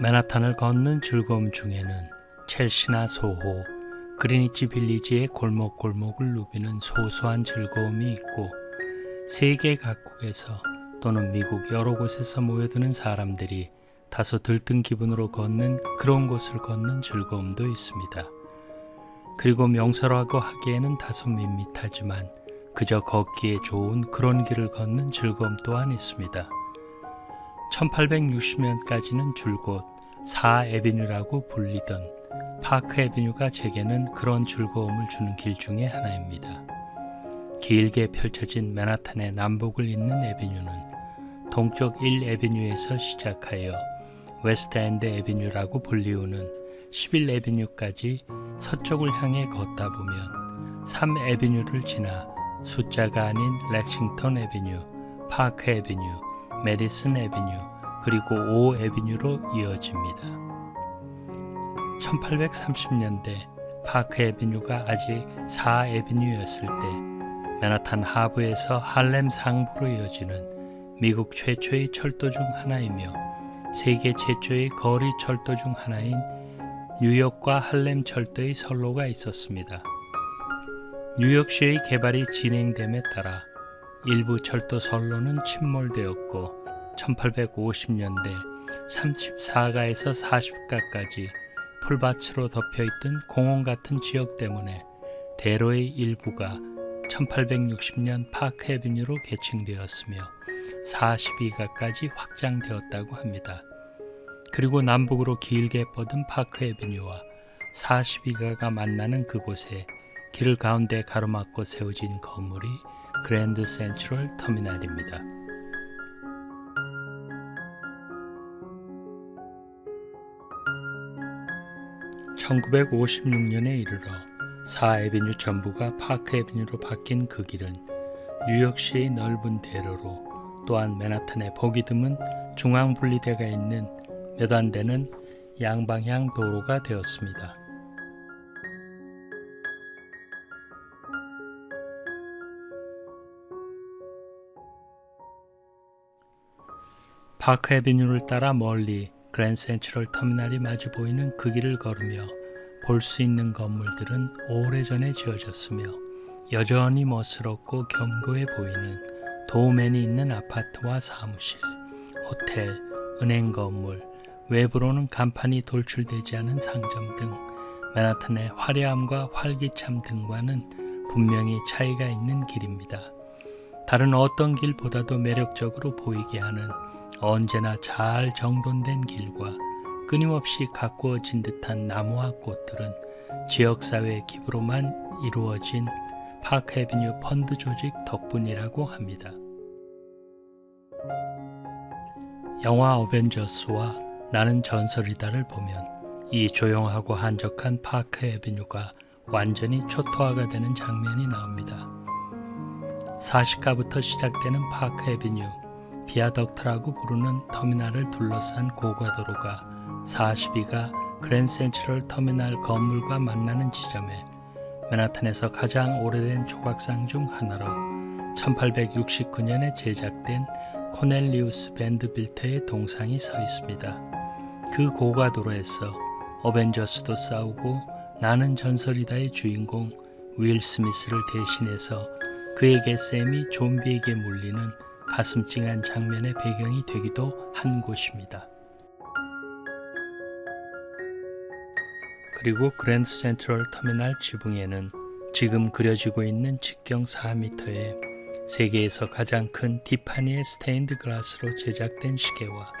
맨하탄을 걷는 즐거움 중에는 첼시나 소호, 그리니치 빌리지의 골목골목을 누비는 소소한 즐거움이 있고 세계 각국에서 또는 미국 여러 곳에서 모여드는 사람들이 다소 들뜬 기분으로 걷는 그런 곳을 걷는 즐거움도 있습니다. 그리고 명설하고 하기에는 다소 밋밋하지만 그저 걷기에 좋은 그런 길을 걷는 즐거움 또한 있습니다. 1860년까지는 줄곧 4 Avenue라고 불리던 Park Avenue가 제게는 그런 즐거움을 주는 길 중의 하나입니다. 길게 펼쳐진 맨하탄의 남북을 잇는 Avenue는 동쪽 1 Avenue에서 시작하여 West End Avenue라고 불리우는 11 Avenue까지 서쪽을 향해 걷다 보면 3 Avenue를 지나 숫자가 아닌 Lexington Avenue, Park Avenue, Madison Avenue, 그리고 5 Avenue로 이어집니다. 1830년대 Park Avenue가 아직 4 Avenue였을 때 맨하탄 하부에서 할렘 상부로 이어지는 미국 최초의 철도 중 하나이며 세계 최초의 거리 철도 중 하나인 뉴욕과 할렘 철도의 선로가 있었습니다. 뉴욕시의 개발이 진행됨에 따라 일부 철도 선로는 침몰되었고 1850년대 34가에서 40가까지 풀밭으로 덮여있던 공원 같은 지역 때문에 대로의 일부가 1860년 파크 에비뉴로 개칭되었으며 42가까지 확장되었다고 합니다. 그리고 남북으로 길게 뻗은 파크 에비뉴와 42가가 만나는 그곳에 길 가운데 가로막고 세워진 건물이 그랜드 센트럴 터미널입니다. 1956년에 이르러 4에비뉴 전부가 파크 에비뉴로 바뀐 그 길은 뉴욕시의 넓은 대로로 또한 맨하탄의 보기 드문 중앙 분리대가 있는 몇 안 되는 양방향 도로가 되었습니다. 파크 에비뉴를 따라 멀리 그랜 센트럴 터미널이 마주 보이는 그 길을 걸으며 볼 수 있는 건물들은 오래전에 지어졌으며 여전히 멋스럽고 견고해 보이는 도맨이 있는 아파트와 사무실, 호텔, 은행 건물, 외부로는 간판이 돌출되지 않은 상점 등 맨하탄의 화려함과 활기참 등과는 분명히 차이가 있는 길입니다. 다른 어떤 길보다도 매력적으로 보이게 하는 언제나 잘 정돈된 길과 끊임없이 가꾸어진 듯한 나무와 꽃들은 지역사회의 기부로만 이루어진 Park Avenue 펀드 조직 덕분이라고 합니다. 영화 어벤져스와 나는 전설이다를 보면 이 조용하고 한적한 Park Avenue가 완전히 초토화가 되는 장면이 나옵니다. 40가부터 시작되는 Park Avenue Viaduct라고 부르는 터미널을 둘러싼 고가도로가 42가 그랜 센트럴 터미널 건물과 만나는 지점에 맨하탄에서 가장 오래된 조각상 중 하나로 1869년에 제작된 코넬리우스 밴드 빌트의 동상이 서 있습니다. 그 고가도로에서 어벤져스도 싸우고 나는 전설이다의 주인공 윌 스미스를 대신해서 그에게 샘이 좀비에게 물리는 가슴 찡한 장면의 배경이 되기도 한 곳입니다. 그리고 Grand Central Terminal 지붕에는 지금 그려지고 있는 직경 4m의 세계에서 가장 큰 티파니의 스테인드 글라스로 제작된 시계와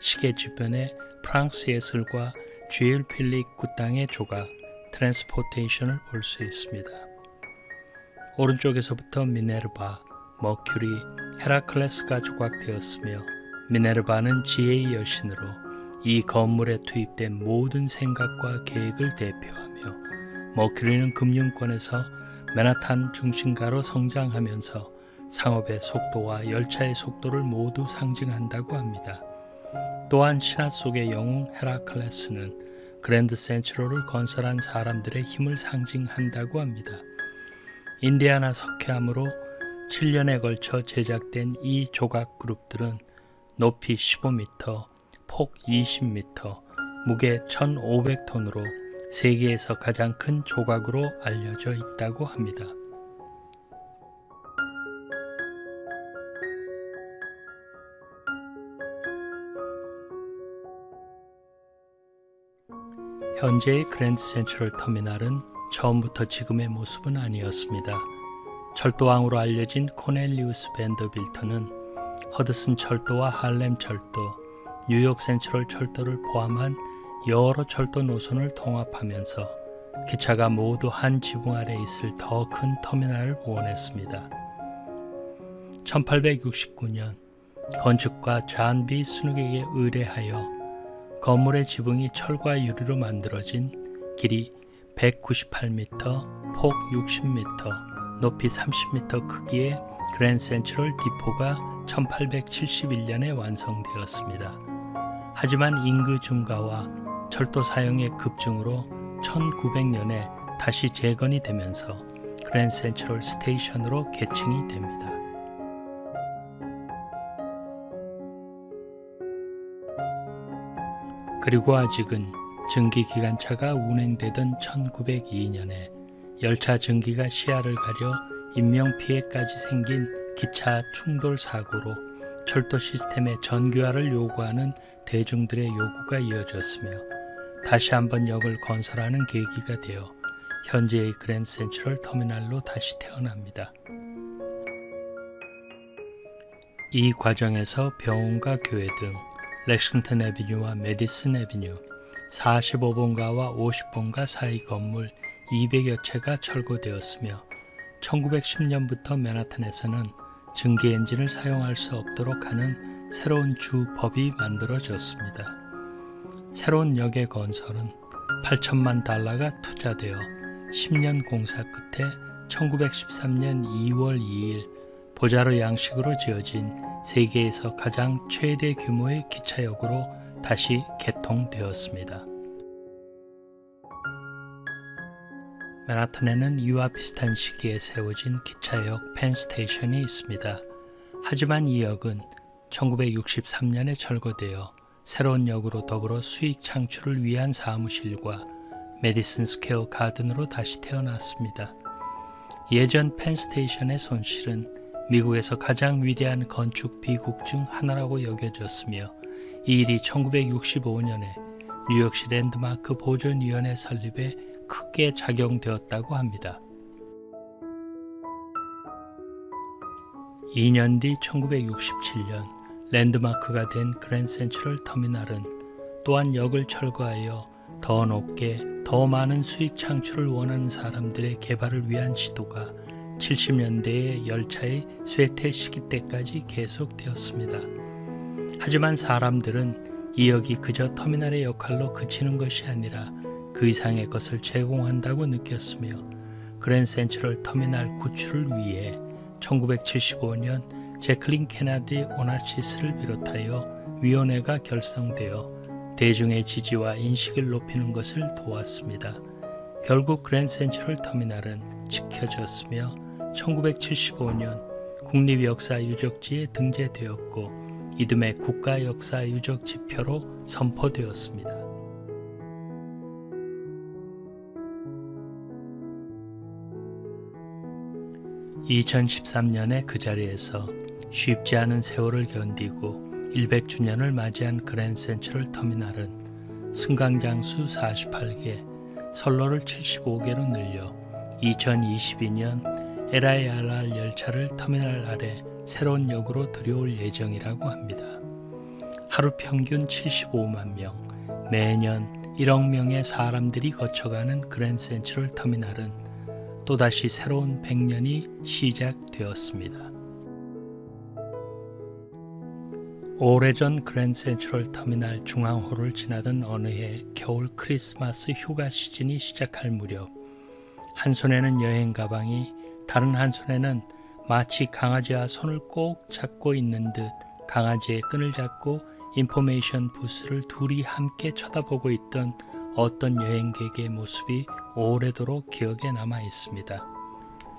시계 주변에 프랑스 예술가 쥘 펠릭스 쿠탕의 조각 Transportation을 볼 수 있습니다. 오른쪽에서부터 미네르바, 머큐리, 헤라클레스가 조각되었으며 미네르바는 지혜의 여신으로 이 건물에 투입된 모든 생각과 계획을 대표하며 머큐리는 금융권에서 맨하탄 중심가로 성장하면서 상업의 속도와 열차의 속도를 모두 상징한다고 합니다. 또한 신화 속의 영웅 헤라클레스는 그랜드 센트럴을 건설한 사람들의 힘을 상징한다고 합니다. 인디아나 석회암으로 7년에 걸쳐 제작된 이 조각 그룹들은 높이 15m, 폭 20m, 무게 1,500톤으로 세계에서 가장 큰 조각으로 알려져 있다고 합니다. 현재의 그랜드 센트럴 터미널은 처음부터 지금의 모습은 아니었습니다. 철도왕으로 알려진 코넬리우스 밴더빌트는 허드슨 철도와 할렘 철도, 뉴욕 센트럴 철도를 포함한 여러 철도 노선을 통합하면서 기차가 모두 한 지붕 아래 있을 더 큰 터미널을 원했습니다. 1869년 건축가 잔비 스누에게 의뢰하여 건물의 지붕이 철과 유리로 만들어진 길이 198m, 폭 60m, 높이 30m 크기의 그랜 센트럴 디포가 1871년에 완성되었습니다. 하지만 인구 증가와 철도 사용의 급증으로 1900년에 다시 재건이 되면서 그랜 센트럴 스테이션으로 개칭이 됩니다. 그리고 아직은 증기 기관차가 운행되던 1902년에 열차 증기가 시야를 가려 인명 피해까지 생긴 기차 충돌 사고로 철도 시스템의 전기화를 요구하는 대중들의 요구가 이어졌으며 다시 한번 역을 건설하는 계기가 되어 현재의 그랜 센트럴 터미널로 다시 태어납니다. 이 과정에서 병원과 교회 등 렉싱턴 에비뉴와 메디슨 에비뉴 45번가와 50번가 사이 건물 200여 채가 철거되었으며 1910년부터 맨하탄에서는 증기 엔진을 사용할 수 없도록 하는 새로운 주법이 만들어졌습니다. 새로운 역의 건설은 8천만 달러가 투자되어 10년 공사 끝에 1913년 2월 2일 보자로 양식으로 지어진 세계에서 가장 최대 규모의 기차역으로 다시 개통되었습니다. 맨하탄에는 이와 비슷한 시기에 세워진 기차역 펜스테이션이 있습니다. 하지만 이 역은 1963년에 철거되어 새로운 역으로 더불어 수익 창출을 위한 사무실과 Madison Square Garden으로 다시 태어났습니다. 예전 Penn Station의 손실은 미국에서 가장 위대한 건축 비극 중 하나라고 여겨졌으며 이 일이 1965년에 뉴욕시 랜드마크 보존위원회 설립에 크게 작용되었다고 합니다. 2년 뒤 1967년 랜드마크가 된 Grand Central Terminal은 또한 역을 철거하여 더 높게 더 많은 수익 창출을 원하는 사람들의 개발을 위한 시도가 70년대의 열차의 쇠퇴 시기 때까지 계속되었습니다. 하지만 사람들은 이 역이 그저 터미널의 역할로 그치는 것이 아니라 그 이상의 것을 제공한다고 느꼈으며 그랜 센트럴 터미널 구출을 위해 1975년 제클린 케나디 오나치스를 비롯하여 위원회가 결성되어 대중의 지지와 인식을 높이는 것을 도왔습니다. 결국 그랜 센트럴 터미널은 지켜졌으며 1975년 국립역사유적지에 등재되었고 이듬해 국가역사유적 지표로 선포되었습니다. 2013년에 그 자리에서 쉽지 않은 세월을 견디고 100주년을 맞이한 그랜 센트럴 터미널은 승강장수 48개, 선로를 75개로 늘려 2022년 LIRR 열차를 터미널 아래 새로운 역으로 들여올 예정이라고 합니다. 하루 평균 75만 명, 매년 1억 명의 사람들이 거쳐가는 그랜 센트럴 터미널은 또다시 새로운 100년이 시작되었습니다. 오래전 그랜 센트럴 터미널 중앙호를 지나던 어느 해 겨울 크리스마스 휴가 시즌이 시작할 무렵 한 손에는 여행 가방이 다른 한 손에는 마치 강아지와 손을 꼭 잡고 있는 듯 강아지의 끈을 잡고 인포메이션 부스를 둘이 함께 쳐다보고 있던 어떤 여행객의 모습이 오래도록 기억에 남아 있습니다.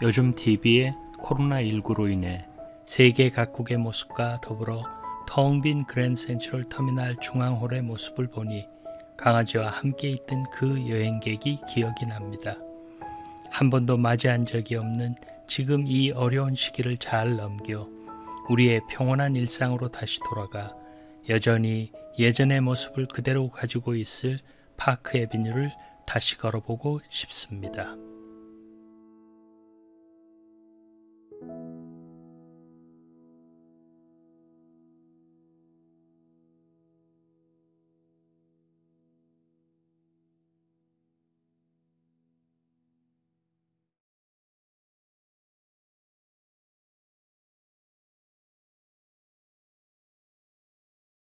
요즘 TV에 코로나19로 인해 세계 각국의 모습과 더불어 텅 빈 그랜드 센트럴 터미널 중앙홀의 모습을 보니 강아지와 함께 있던 그 여행객이 기억이 납니다. 한 번도 맞이한 적이 없는 지금 이 어려운 시기를 잘 넘겨 우리의 평온한 일상으로 다시 돌아가 여전히 예전의 모습을 그대로 가지고 있을 파크 에비뉴를 다시 걸어보고 싶습니다.